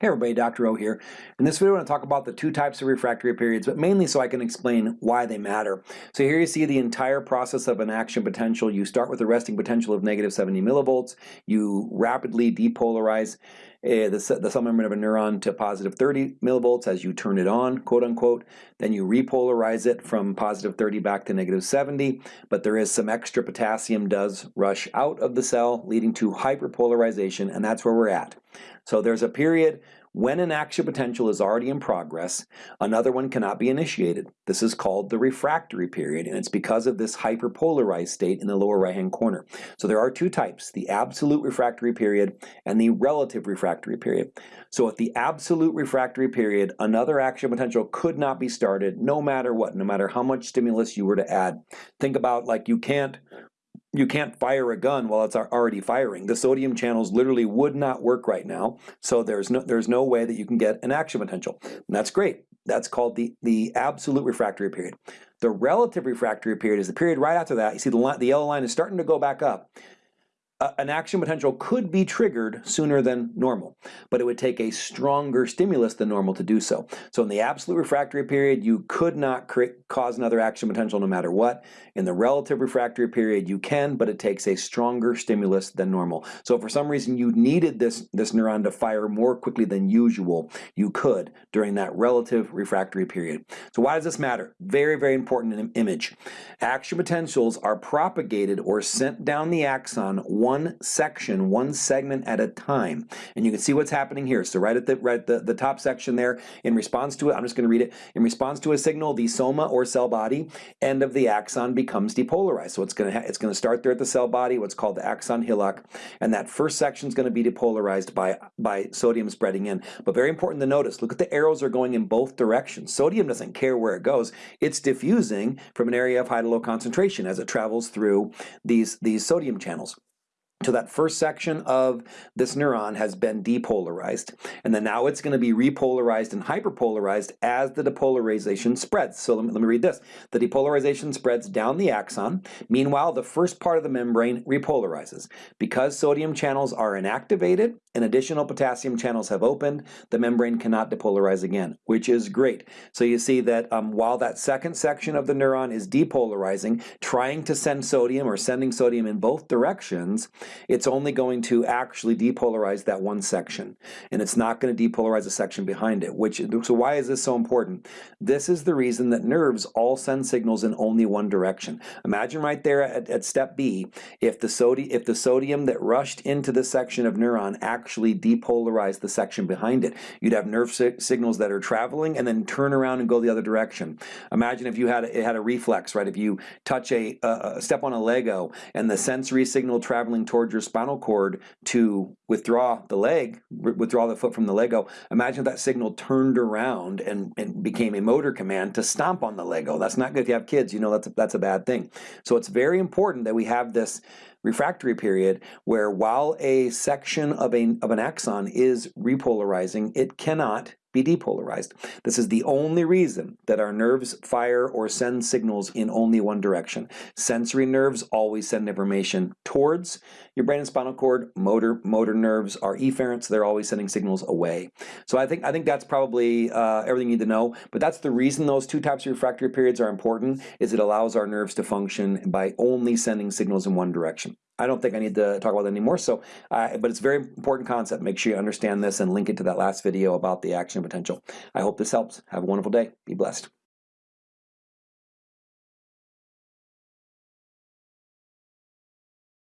Hey everybody, Dr. O here. In this video I want to talk about the two types of refractory periods, but mainly so I can explain why they matter. So here you see the entire process of an action potential. You start with a resting potential of negative 70 millivolts. You rapidly depolarize uh, the, the cell membrane of a neuron to positive 30 millivolts as you turn it on, quote unquote. Then you repolarize it from positive 30 back to negative 70, but there is some extra potassium does rush out of the cell, leading to hyperpolarization, and that's where we're at. So there's a period when an action potential is already in progress, another one cannot be initiated. This is called the refractory period, and it's because of this hyperpolarized state in the lower right-hand corner. So there are two types, the absolute refractory period and the relative refractory period. So at the absolute refractory period, another action potential could not be started no matter what, no matter how much stimulus you were to add. Think about like you can't you can't fire a gun while it's already firing. The sodium channels literally would not work right now, so there's no, there's no way that you can get an action potential. And that's great. That's called the, the absolute refractory period. The relative refractory period is the period right after that. You see the, the yellow line is starting to go back up an action potential could be triggered sooner than normal, but it would take a stronger stimulus than normal to do so. So in the absolute refractory period, you could not create, cause another action potential no matter what. In the relative refractory period, you can, but it takes a stronger stimulus than normal. So for some reason you needed this, this neuron to fire more quickly than usual, you could during that relative refractory period. So why does this matter? Very, very important image. Action potentials are propagated or sent down the axon one section, one segment at a time. And you can see what's happening here. So right at the right at the, the top section there, in response to it, I'm just going to read it. In response to a signal, the soma or cell body end of the axon becomes depolarized. So it's going to it's going to start there at the cell body, what's called the axon hillock, and that first section is going to be depolarized by by sodium spreading in. But very important to notice, look at the arrows are going in both directions. Sodium doesn't care where it goes. It's diffusing from an area of high to low concentration as it travels through these these sodium channels. So that first section of this neuron has been depolarized, and then now it's going to be repolarized and hyperpolarized as the depolarization spreads. So let me, let me read this. The depolarization spreads down the axon. Meanwhile, the first part of the membrane repolarizes. Because sodium channels are inactivated and additional potassium channels have opened, the membrane cannot depolarize again, which is great. So you see that um, while that second section of the neuron is depolarizing, trying to send sodium or sending sodium in both directions, it's only going to actually depolarize that one section. And it's not going to depolarize the section behind it. Which So why is this so important? This is the reason that nerves all send signals in only one direction. Imagine right there at, at step B, if the, sodi if the sodium that rushed into the section of neuron actually depolarized the section behind it. You'd have nerve si signals that are traveling and then turn around and go the other direction. Imagine if you had a, it had a reflex, right? If you touch a, uh, step on a Lego and the sensory signal traveling towards your spinal cord to withdraw the leg, withdraw the foot from the Lego, imagine that signal turned around and, and became a motor command to stomp on the Lego. That's not good if you have kids, you know that's a, that's a bad thing. So it's very important that we have this refractory period where while a section of, a, of an axon is repolarizing, it cannot be depolarized. This is the only reason that our nerves fire or send signals in only one direction. Sensory nerves always send information towards your brain and spinal cord. Motor motor nerves are efferents; they're always sending signals away. So I think I think that's probably uh, everything you need to know. But that's the reason those two types of refractory periods are important. Is it allows our nerves to function by only sending signals in one direction. I don't think I need to talk about that anymore. So, uh, but it's a very important concept. Make sure you understand this and link it to that last video about the action potential. I hope this helps. Have a wonderful day. Be blessed.